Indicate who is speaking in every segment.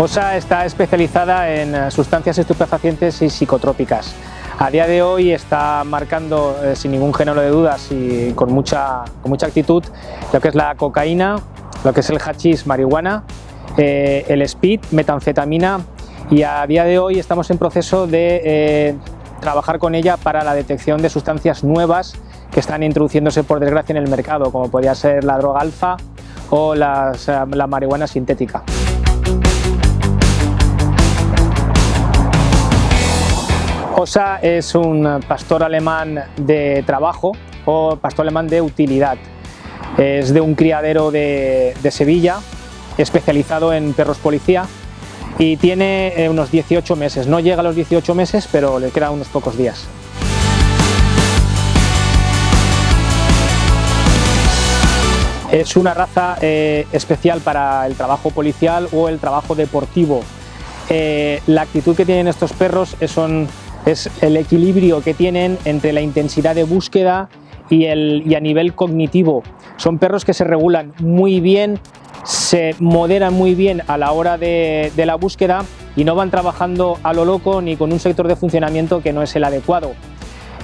Speaker 1: OSA está especializada en eh, sustancias estupefacientes y psicotrópicas. A día de hoy está marcando eh, sin ningún género de dudas y con mucha, con mucha actitud lo que es la cocaína, lo que es el hachís marihuana, eh, el speed, metanfetamina y a día de hoy estamos en proceso de trabajar con ella para la detección de sustancias nuevas que están introduciéndose por desgracia en el mercado, como podría ser la droga alfa o la marihuana sintética. Osa es un pastor alemán de trabajo o pastor alemán de utilidad. Es de un criadero de, Sevilla, especializado en perros policía y tiene eh, unos 18 meses. No llega a los 18 meses, pero le quedan unos pocos días. Es una raza eh, especial para el trabajo policial o el trabajo deportivo. Eh, la actitud que tienen estos perros es el equilibrio que tienen entre la intensidad de búsqueda y, el, a nivel cognitivo. Son perros que se regulan muy bien, se moderan muy bien a la hora de, la búsqueda y no van trabajando a lo loco ni con un sector de funcionamiento que no es el adecuado.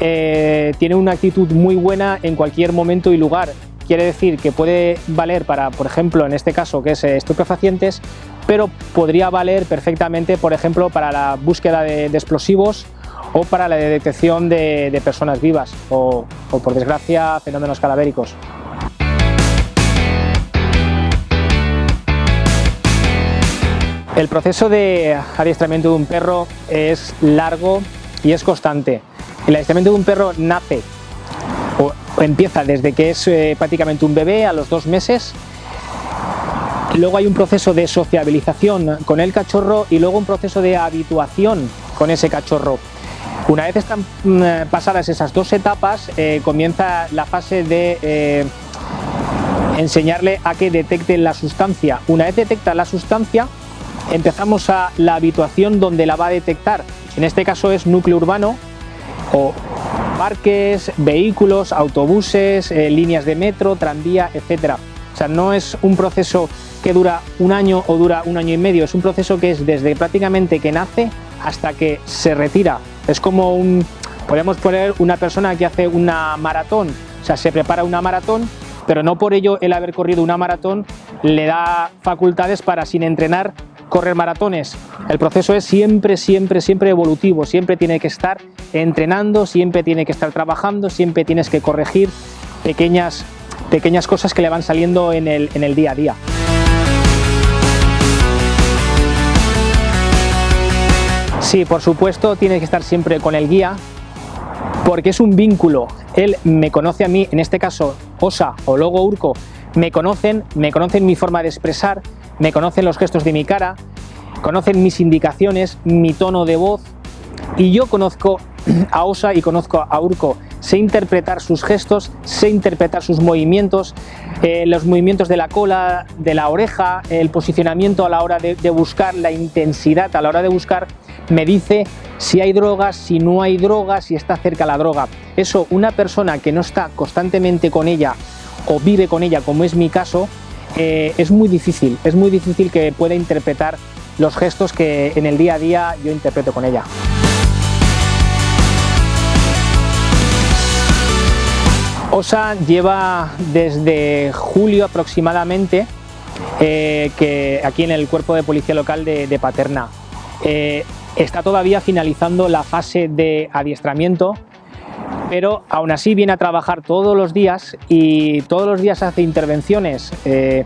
Speaker 1: Eh, tiene una actitud muy buena en cualquier momento y lugar. Quiere decir que puede valer para, por ejemplo, en este caso que es estupefacientes, pero podría valer perfectamente, por ejemplo, para la búsqueda de explosivos o para la detección de, personas vivas o, por desgracia, fenómenos cadavéricos. El proceso de adiestramiento de un perro es largo y es constante. El adiestramiento de un perro nace o empieza desde que es eh, prácticamente un bebé a los dos meses. Luego hay un proceso de sociabilización con el cachorro y luego un proceso de habituación con ese cachorro. Una vez están mm, pasadas esas dos etapas, eh, comienza la fase de eh, enseñarle a que detecte la sustancia. Una vez detecta la sustancia, empezamos a la habituación donde la va a detectar. En este caso es núcleo urbano o parques, vehículos, autobuses, eh, líneas de metro, tranvía, etc. O sea, no es un proceso que dura un año o dura un año y medio, es un proceso que es desde prácticamente que nace hasta que se retira es como un, podemos poner una persona que hace una maratón, o sea, se prepara una maratón, pero no por ello el haber corrido una maratón le da facultades para sin entrenar correr maratones. El proceso es siempre, siempre, siempre evolutivo, siempre tiene que estar entrenando, siempre tiene que estar trabajando, siempre tienes que corregir pequeñas, pequeñas cosas que le van saliendo en el, en el día a día. Sí, por supuesto, tiene que estar siempre con el guía, porque es un vínculo. Él me conoce a mí, en este caso Osa o Logo Urco, me conocen, me conocen mi forma de expresar, me conocen los gestos de mi cara, conocen mis indicaciones, mi tono de voz, y yo conozco a Osa y conozco a Urco. Sé interpretar sus gestos, sé interpretar sus movimientos, eh, los movimientos de la cola, de la oreja, el posicionamiento a la hora de, de buscar, la intensidad a la hora de buscar me dice si hay drogas, si no hay drogas, si está cerca la droga. Eso, una persona que no está constantemente con ella o vive con ella, como es mi caso, eh, es muy difícil, es muy difícil que pueda interpretar los gestos que en el día a día yo interpreto con ella. OSA lleva desde julio aproximadamente eh, que aquí en el cuerpo de policía local de, Paterna. Eh, Está todavía finalizando la fase de adiestramiento, pero aún así viene a trabajar todos los días y todos los días hace intervenciones. Eh,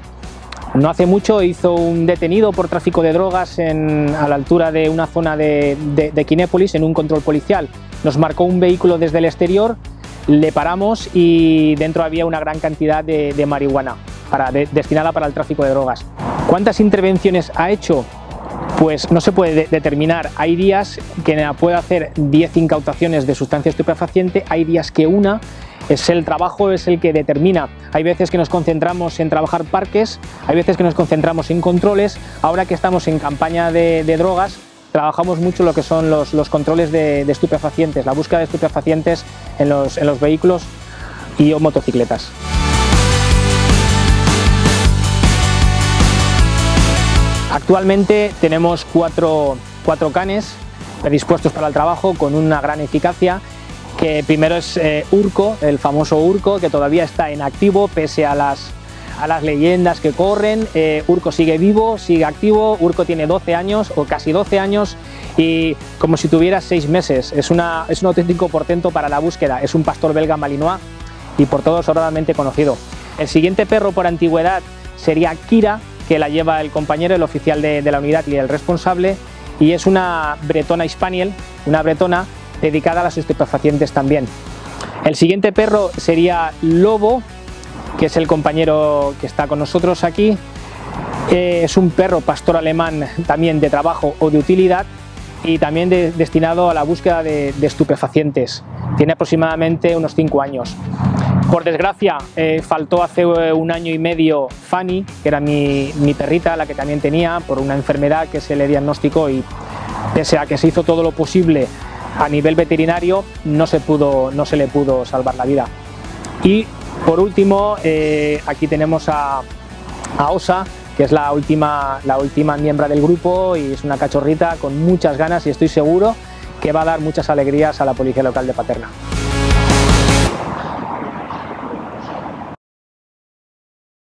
Speaker 1: no hace mucho hizo un detenido por tráfico de drogas a la altura de una zona de, de, en un control policial. Nos marcó un vehículo desde el exterior, le paramos y dentro había una gran cantidad de, marihuana destinada para el tráfico de drogas. ¿Cuántas intervenciones ha hecho? Pues no se puede determinar. Hay días que puede hacer 10 incautaciones de sustancia estupefaciente, hay días que una, es el trabajo es el que determina. Hay veces que nos concentramos en trabajar parques, hay veces que nos concentramos en controles, ahora que estamos en campaña de, drogas, trabajamos mucho lo que son los, controles de, estupefacientes, la búsqueda de estupefacientes en los, en los vehículos y motocicletas. Actualmente tenemos cuatro, cuatro canes predispuestos para el trabajo con una gran eficacia que primero es eh, Urco, el famoso Urco, que todavía está en activo pese a las, a las leyendas que corren. Eh, Urco sigue vivo, sigue activo, Urco tiene 12 años o casi 12 años y como si tuviera 6 meses. Es, una, es un auténtico portento para la búsqueda, es un pastor belga malinois y por todos sobradamente conocido. El siguiente perro por antigüedad sería Kira, que la lleva el compañero, el oficial de, de la unidad y el responsable, y es una bretona hispaniel, una bretona dedicada a las estupefacientes también. El siguiente perro sería Lobo, que es el compañero que está con nosotros aquí. Eh, es un perro pastor alemán también de trabajo o de utilidad y también destinado a la búsqueda de, estupefacientes. Tiene aproximadamente unos 5 años. Por desgracia, eh, faltó hace eh, un año y medio Fanny, que era mi, perrita, la que también tenía, por una enfermedad que se le diagnosticó y pese a que se hizo todo lo posible a nivel veterinario no se, pudo, no se le pudo salvar la vida. Y por último, eh, aquí tenemos a, a, Osa, que es la última, la última miembro del grupo y es una cachorrita con muchas ganas y estoy seguro que va a dar muchas alegrías a la policía local de Paterna.